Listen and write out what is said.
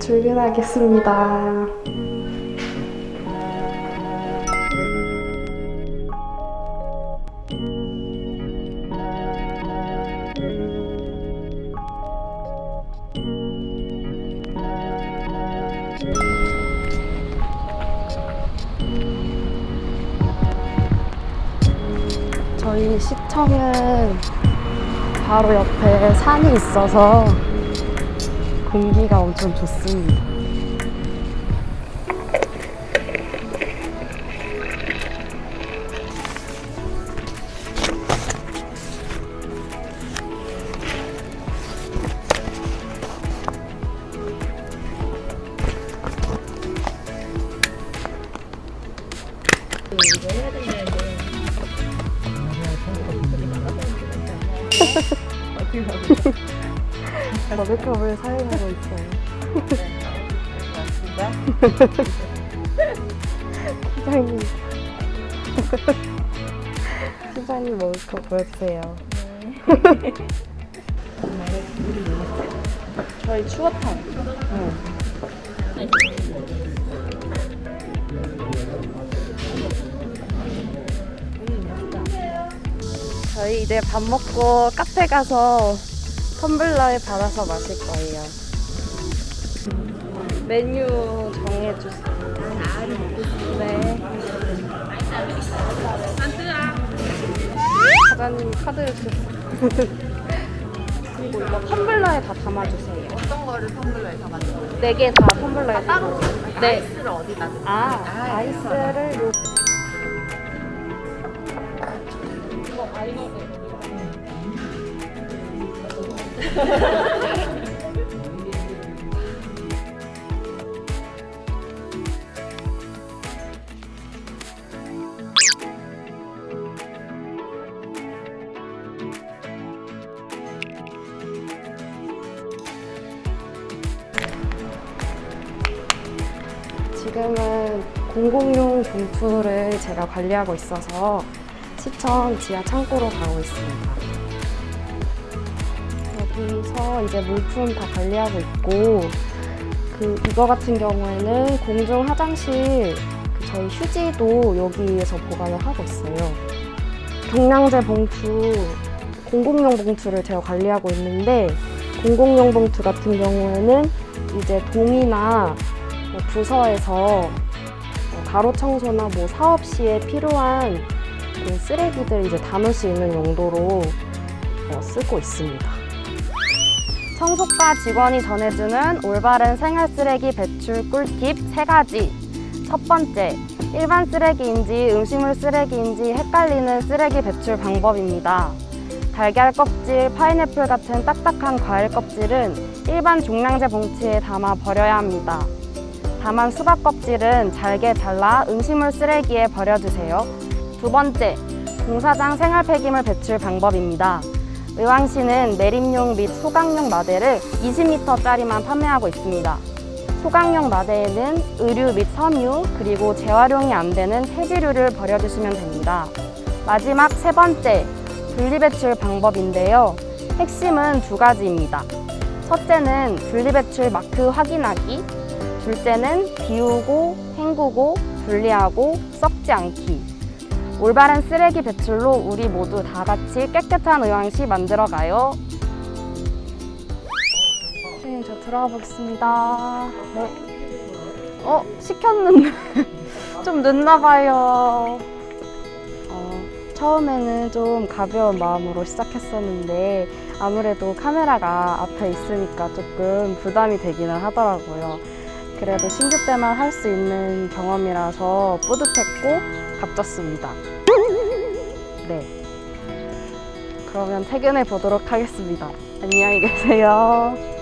출근하겠습니다. 저희 시청은 바로 옆에 산이 있어서 공기가 엄청 좋습니다. 머그컵을 사용하고 있어요. 사장님. 사장님 머그컵 보여주세요. 저희 추어탕. 저희 이제 밥 먹고 카페 가서 텀블러에 받아서 마실 거예요. 메뉴 정해주세요. 네. 사장님 카드 주세요. 그리고 이거 텀블러에 다 담아주세요. 어떤 거를 텀블러에 담았어요? 네개 다 텀블러에 따로 담아주세요. 네. 아이스를 어디다 넣어요? 아, 아이스를 지금은 공공용 봉투를 제가 관리하고 있어서 시청 지하 창고로 가고 있습니다. 여기서 이제 물품 다 관리하고 있고 그 이거 같은 경우에는 공중 화장실 그 저희 휴지도 여기에서 보관을 하고 있어요. 경량제 봉투, 공공용 봉투를 제가 관리하고 있는데 공공용 봉투 같은 경우에는 이제 동이나 뭐 부서에서 뭐 가로 청소나 뭐 사업 시에 필요한 그 쓰레기들 이제 담을 수 있는 용도로 어, 쓰고 있습니다. 청소과 직원이 전해주는 올바른 생활 쓰레기 배출 꿀팁 세가지 첫 번째, 일반 쓰레기인지 음식물 쓰레기인지 헷갈리는 쓰레기 배출 방법입니다. 달걀 껍질, 파인애플 같은 딱딱한 과일 껍질은 일반 종량제 봉투에 담아 버려야 합니다. 다만 수박 껍질은 잘게 잘라 음식물 쓰레기에 버려주세요. 두 번째, 공사장 생활 폐기물 배출 방법입니다. 의왕시는 매립용 및 소각용 마대를 20m짜리만 판매하고 있습니다. 소각용 마대에는 의류 및 섬유, 그리고 재활용이 안 되는 폐지류를 버려주시면 됩니다. 마지막 세 번째, 분리배출 방법인데요. 핵심은 두 가지입니다. 첫째는 분리배출 마크 확인하기, 둘째는 비우고, 헹구고, 분리하고, 썩지 않기. 올바른 쓰레기 배출로 우리 모두 다 같이 깨끗한 의왕시 만들어가요. 선생님, 저 들어가 보겠습니다. 네. 어, 시켰는데 좀 늦나 봐요. 어, 처음에는 좀 가벼운 마음으로 시작했었는데 아무래도 카메라가 앞에 있으니까 조금 부담이 되기는 하더라고요. 그래도 신규 때만 할 수 있는 경험이라서 뿌듯했고 값졌습니다. 네. 그러면 퇴근해 보도록 하겠습니다. 안녕히 계세요.